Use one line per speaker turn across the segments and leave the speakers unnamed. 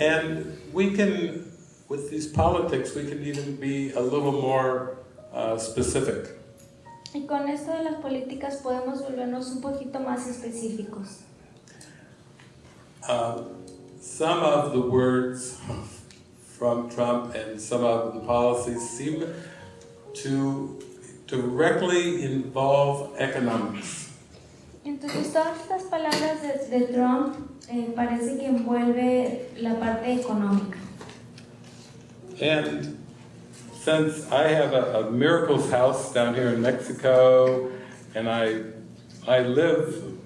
And we can, with these politics, we can even be a little more uh, specific.
Y con esto de las políticas podemos volvernos un poquito más específicos.
Uh, some of the words from Trump and some of the policies seem to directly involve economics.
Entonces todas estas palabras de, de Trump eh, parece que envuelve la parte económica.
And since I have a, a miracles house down here in Mexico, and I, I live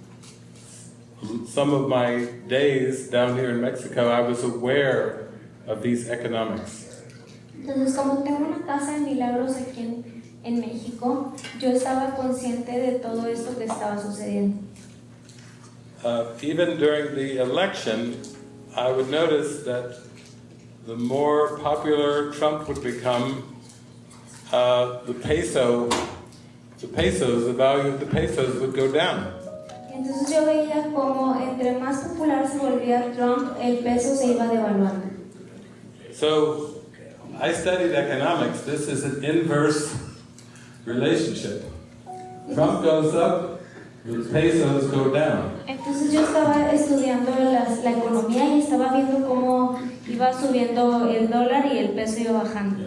some of my days down here in Mexico, I was aware of these economics.
Entonces como tengo una casa de milagros aquí en, en México, yo estaba consciente de todo esto que estaba sucediendo.
Uh, even during the election, I would notice that the more popular Trump would become, uh, the peso, the pesos, the value of the pesos would go down.
Entonces yo veía como entre más popular se volvía Trump, el peso se iba devaluando.
So, I studied economics. This is an inverse relationship. Trump goes up, the pesos go down.
Entonces yo estaba estudiando las- la economía y estaba viendo cómo iba subiendo el dólar y el peso iba bajando.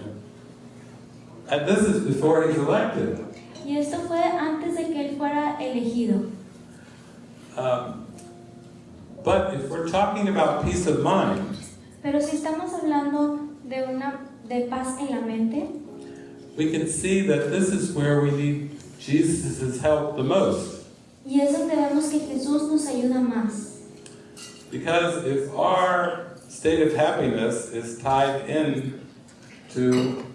And this is before he's elected.
Y esto fue antes de que él fuera elegido.
Um, but if we're talking about peace of mind,
Pero si estamos hablando de una de paz en la mente,
we can see that this is where we need Jesus' help the most.
y es donde vemos que Jesús nos ayuda más.
Because if our state of happiness is tied in to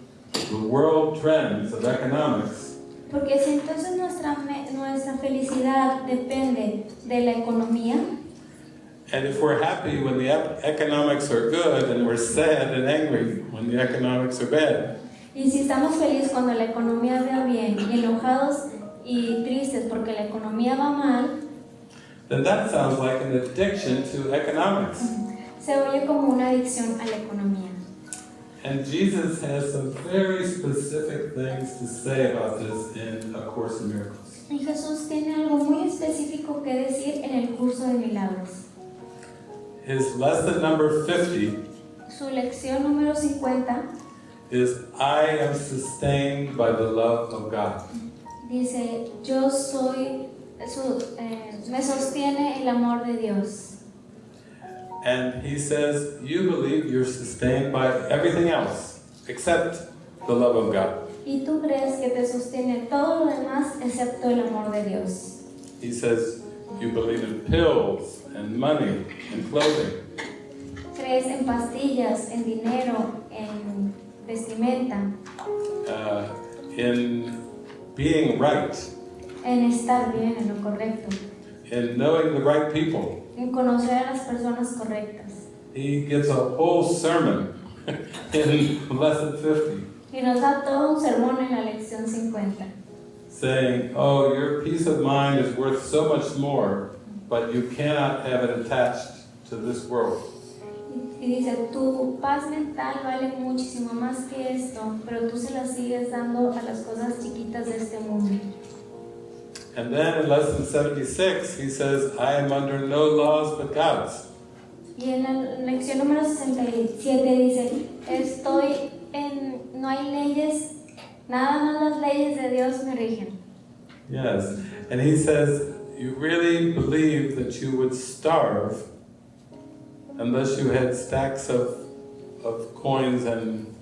the world trends of economics,
Porque si entonces nuestra, nuestra felicidad depende de la economía,
and if we're happy when the economics are good and we're sad and angry when the economics are bad,
y si estamos felices cuando la economía va bien y enojados y tristes porque la economía va mal,
then that sounds like an addiction to economics.
se oye como una adicción a la economía.
And Jesus has some very specific things to say about this in A Course in Miracles.
Y Jesús tiene algo muy específico que decir en el curso de milagros.
His lesson number 50
Su lección número 50
is I am sustained by the love of God.
dice, yo soy, su- eh, me sostiene el amor de Dios.
And he says, You believe you're sustained by everything else except the love of God.
Y tú crees que te sostiene todo lo demás excepto el amor de Dios.
He says, You believe in pills and money and clothing.
Crees en pastillas, en dinero, vestimenta,
uh, in being right,
en estar bien, en lo correcto,
in knowing the right people.
en conocer a las personas correctas.
He gives a whole sermon in lesson 50
Y nos da todo un sermón en la lección 50.
saying, Oh, your peace of mind is worth so much more, but you cannot have it attached to this world.
Y dice, tu paz mental vale muchísimo más que esto, pero tú se la sigues dando a las cosas chiquitas de este mundo.
And then in lesson 76, he says, I am under no laws but God's.
Y en la lección número 67 dice, estoy en, no hay leyes, nada más las leyes de Dios me rigen.
Yes. And he says, You really believe that you would starve unless you had stacks of, of coins and,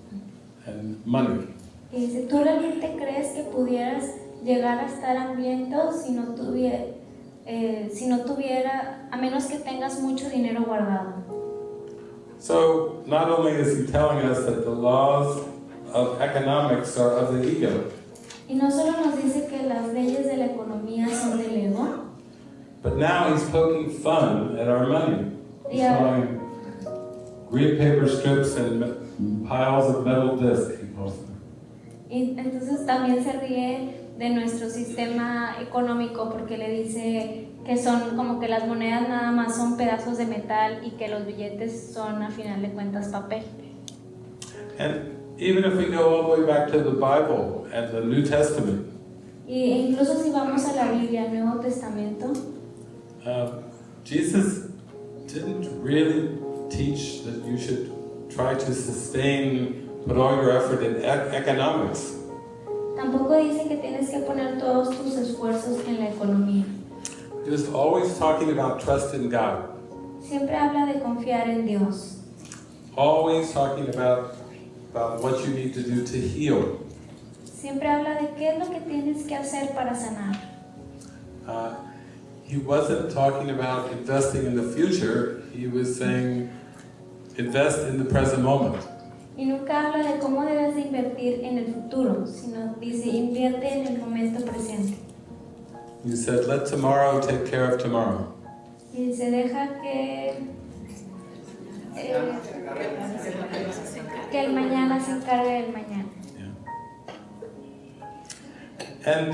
and money.
Y dice, ¿tú realmente crees que pudieras llegar a estar hambriento si no tuviera, eh, si no tuviera, a menos que tengas mucho dinero guardado?
So, not only is he telling us that the laws of economics are of the ego,
Y no solo nos dice que las leyes de la economía son del ego,
but now he's poking fun at our money. Calling green paper strips and piles of metal discs, he calls them.
y entonces también se ríe de nuestro sistema económico porque le dice que son como que las monedas nada más son pedazos de metal y que los billetes son a final de cuentas papel.
And even if we go all the way back to the Bible and the New Testament,
Y e incluso si vamos a la Biblia, al Nuevo Testamento,
uh, Jesus didn't really teach that you should try to sustain, put all your effort in economics.
tampoco dice que tienes que poner todos tus esfuerzos en la economía.
Was always talking about trust in God,
Siempre habla de confiar en Dios.
always talking about, about what you need to do to heal.
Siempre habla de qué es lo que tienes que hacer para sanar.
Uh, he wasn't talking about investing in the future, he was saying invest in the present moment.
Y nunca habla de cómo debes de invertir en el futuro, sino dice invierte en el momento presente.
He said, let tomorrow take care of tomorrow.
Y dice deja que, eh, que el mañana se encargue del mañana.
And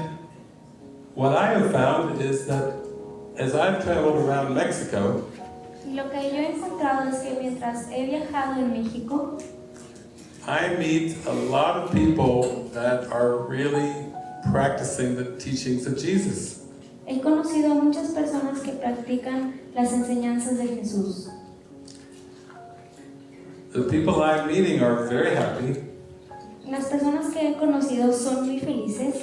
what I have found is that as I've traveled around Mexico,
lo que yo he encontrado es que mientras he viajado en México,
I meet a lot of people that are really practicing the teachings of Jesus.
he conocido a muchas personas que practican las enseñanzas de Jesús.
The people I'm meeting are very happy,
Las personas que he conocido son muy felices,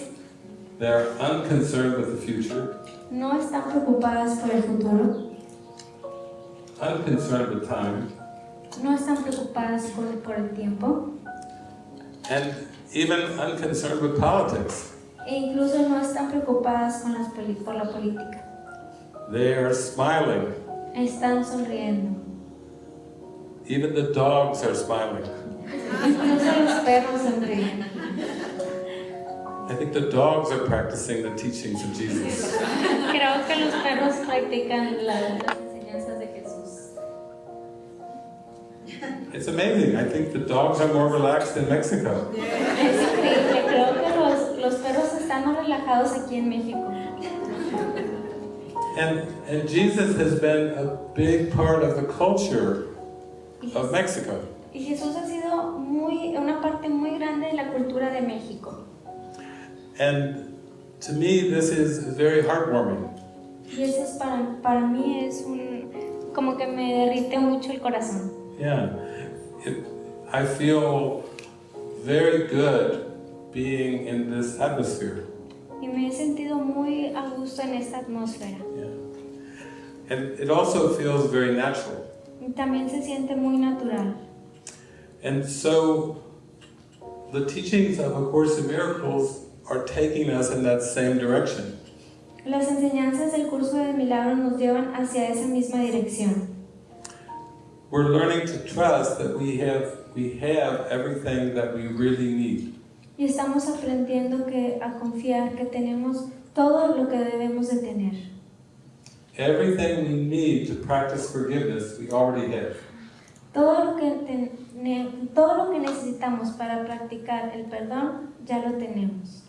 they're unconcerned with the future,
no están preocupadas por el futuro,
unconcerned with time,
no están preocupadas por, por el tiempo
and even unconcerned with politics.
e incluso no están preocupadas con las por la política.
They are smiling.
Están sonriendo.
Even the dogs are smiling.
Incluso los perros sonríen.
I think the dogs are practicing the teachings of Jesus.
Creo que los perros practican la- las enseñanzas de Jesús.
It's amazing. I think the dogs are more relaxed in Mexico.
Es increíble, creo que los, los perros están más relajados aquí en México.
And, and Jesus has been a big part of the culture of Mexico.
y Jesús ha sido muy, una parte muy grande de la cultura de México.
And to me, this is very heartwarming.
Y eso es para, para mí es un, como que me derrite mucho el corazón.
Yeah. It, I feel very good being in this atmosphere.
Y me he sentido muy a gusto en esta atmósfera.
Yeah. And it also feels very natural.
Y también se siente muy natural.
And so the teachings of A Course in Miracles are taking us in that same direction.
Las enseñanzas del curso de milagros nos llevan hacia esa misma dirección.
We're learning to trust that we have we have everything that we really need.
Y estamos aprendiendo que, a confiar que tenemos todo lo que debemos de tener.
Everything we need to practice forgiveness, we already have.
Todo lo que, ten- todo lo que necesitamos para practicar el perdón ya lo tenemos.